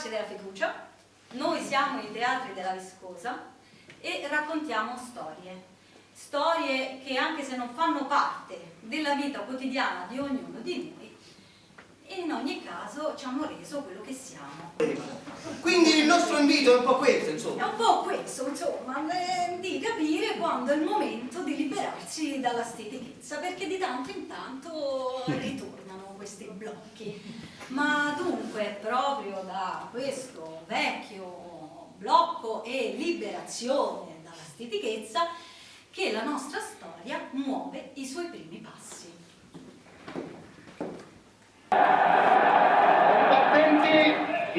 ragazzi della fiducia, noi siamo i teatri della viscosa e raccontiamo storie. Storie che anche se non fanno parte della vita quotidiana di ognuno di noi, in ogni caso ci hanno reso quello che siamo. Quindi il nostro invito è un po' questo, insomma. È un po' questo, insomma, eh, di capire quando è il momento di liberarsi dalla stetichezza, perché di tanto in tanto ritornano questi blocchi. Ma dunque, proprio da questo vecchio blocco e liberazione dalla stitichezza, che la nostra storia muove i suoi primi passi. Combattenti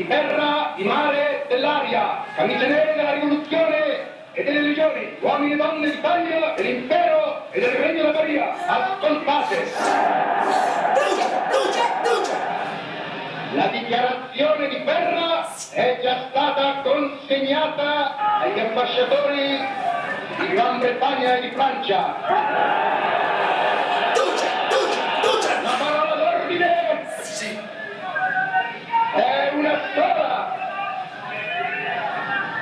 di terra, di mare, dell'aria, camicie nere della rivoluzione e delle legioni, uomini e donne d'Italia, dell'impero e del regno della Maria, ascoltate! Duce, duce, duce! La dichiarazione di guerra è già stata consegnata agli ambasciatori di Gran Bretagna e di Francia. Duce, duce, duce! La parola d'ordine Sì. è una sola,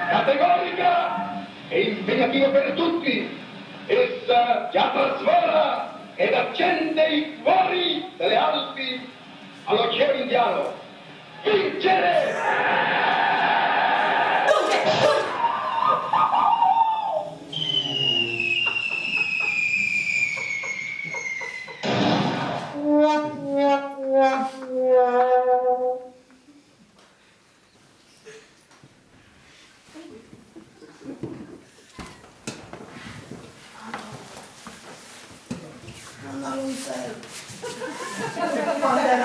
categorica e impegnativa per tutti. Essa già trasvola ed accende i cuori delle Alpi all'Oceano Indiano. Vincere!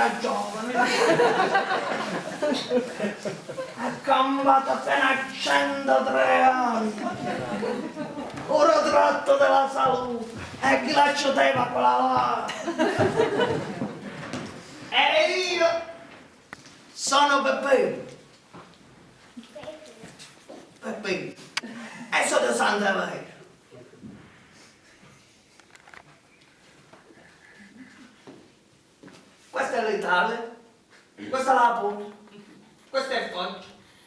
Era giovane, ha cambiato appena 103 anni. Ora tratto della salute e chi la cioteva quella là. E io sono Peppino. Peppino. E sono di Santa Vera. Questa è l'Italia, questa è la Puglia, questa è il Foggia,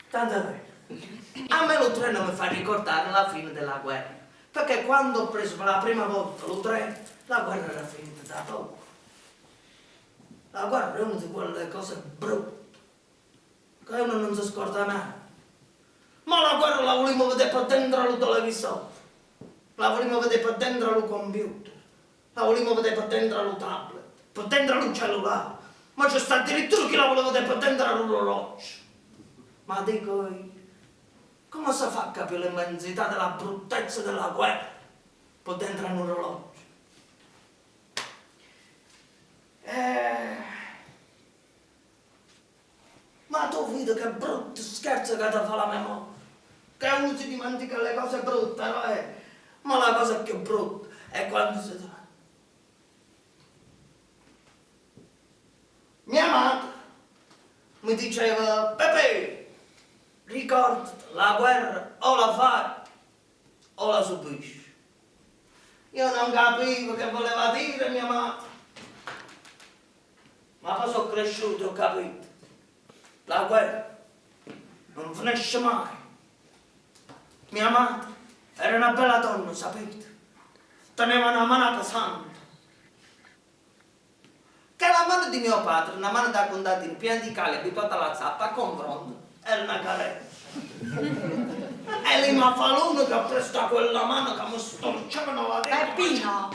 tanto bene. A me lo treno mi fa ricordare la fine della guerra, perché quando ho preso per la prima volta lo treno, la guerra era finita da poco. La guerra è una di quelle cose brutte, che uno non si scorda mai. Ma la guerra la volevo vedere per dentro al televisore, la volevo vedere per dentro al computer, la volevo vedere per dentro al tablet dentro al cellulare, ma c'è sta addirittura chi la voleva vedere per dentro all'orologio. Ma dico io, come si fa a capire l'immensità della bruttezza della guerra per dentro a un orologio? Eh... Ma tu vedi che brutto scherzo che ti fa la memoria, che uno si dimentica le cose brutte, no? Eh? Ma la cosa più brutta è quando si trova Mia madre mi diceva, Pepe, ricordati, la guerra o la fai o la subisci. Io non capivo che voleva dire mia madre, ma poi sono cresciuto e ho capito. La guerra non finisce mai. Mia madre era una bella donna, sapete? Teneva una manata santa che la mano di mio padre, una mano da contadino piena di cale, abituata alla zappa, confronto, era una carezza. e lì mi fa l'uno che ha preso quella mano che mi storcevano la testa. Peppino!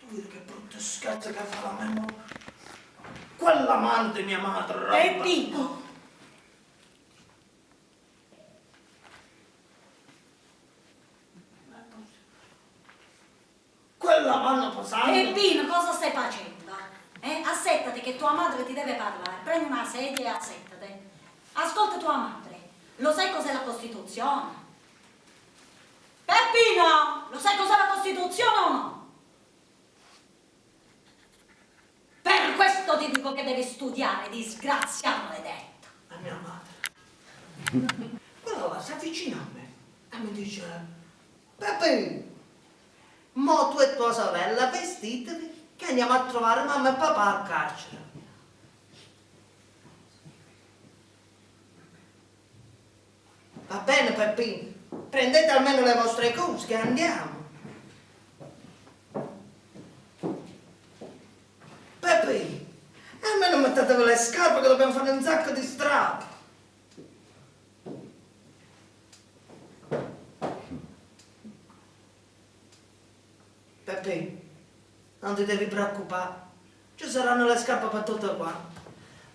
Tu vedi che brutto scherzo che fa la memoria. Quella mano di mia madre. Peppino! Quella mano pesante. Peppino, cosa stai facendo? Eh? Assettati che tua madre ti deve parlare. Prendi una sedia e assettati. Ascolta tua madre. Lo sai cos'è la Costituzione? Peppino, lo sai cos'è la Costituzione o no? Per questo ti dico che devi studiare, disgrazia maledetta. La mia madre. Quella là si avvicina a me e mi dice, Peppe, mo tu e tua sorella vestitevi che andiamo a trovare mamma e papà al carcere. Va bene, Peppino. Prendete almeno le vostre cose che andiamo. Peppino, almeno mettetevi le scarpe che dobbiamo fare un sacco di strada. Peppino, non ti devi preoccupare. Ci saranno le scarpe per tutte quante.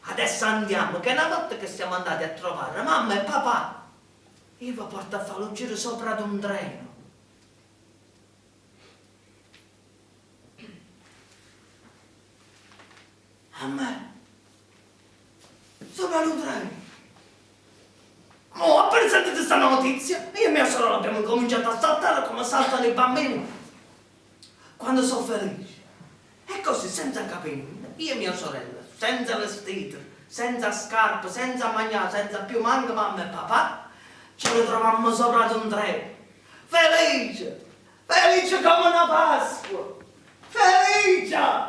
Adesso andiamo, che una volta che siamo andati a trovare mamma e papà, io vi porto a fare un giro sopra ad un treno. A me? Sopra un treno? Oh, appena sentite questa notizia, io e mia sorella abbiamo cominciato a saltare come saltano i bambini quando sono felici. E così, senza capire, io e mia sorella, senza vestiti, senza scarpe, senza mangiare, senza più manco mamma e papà, ci ritrovammo sopra ad un treno. Felice! Felice come una Pasqua! Felice!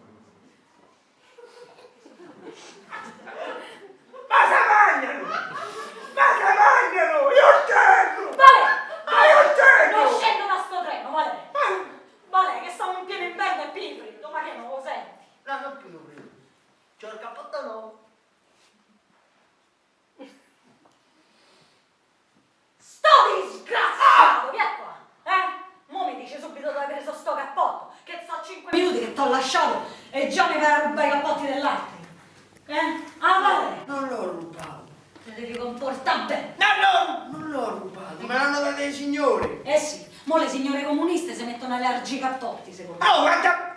minuti che t'ho lasciato e già mi vai a rubare i cappotti dell'altro. Eh? Ah, Vale! Non l'ho rubato. Ti devi comportare bene. No, no! Non l'ho rubato, me l'hanno dato i signori. Eh sì, mo le signore comuniste si mettono alle argi cappotti, secondo me. Oh, guarda!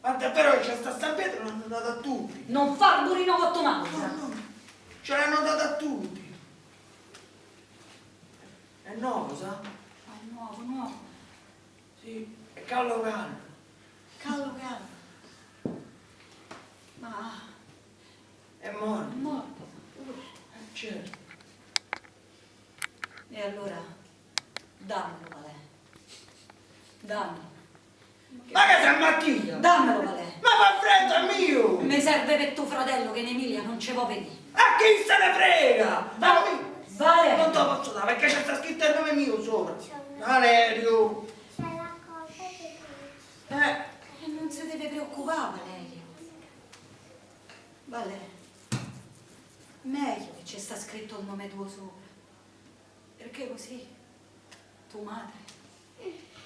Guarda, però c'è sta San Pietro l'hanno dato a tutti. Non far burino con tua madre. No, no, ce l'hanno dato a tutti. È nuovo, sa? Ah, nuovo, nuovo. Sì, è callo callo. Callo, callo. Ma È è morto. morto. Eh, certo. E allora, dammelo, Valè. Dammelo. Ma che sei mattina? Dammelo, Valè. Ma fa freddo, è mio! Mi serve per tuo fratello che in Emilia non ci può venire. A chi se ne frega? Dammi! Vale. Non te lo posso dare perché c'è sta scritto il nome mio sopra. Valerio! C'è la cosa che Eh, E non si deve preoccupare, Valerio. Vale. Meglio che ci sta scritto il nome tuo sopra. Perché così tua madre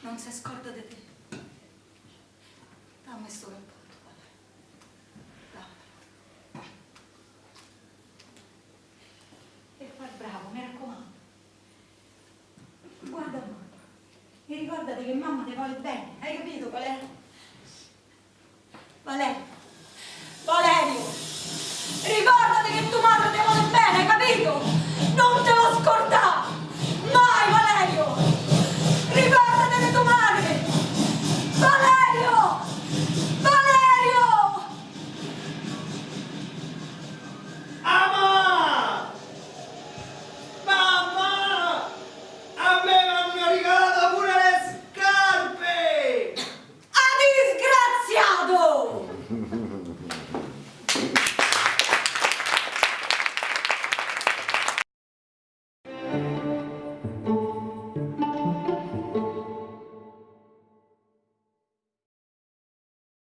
non si scorda di te. Dammi sto cappotto, Vale. Dammelo. E fai bravo, mi raccomando. Guarda mamma. E ricordati che mamma ti vuole bene, hai capito qual? Valerio,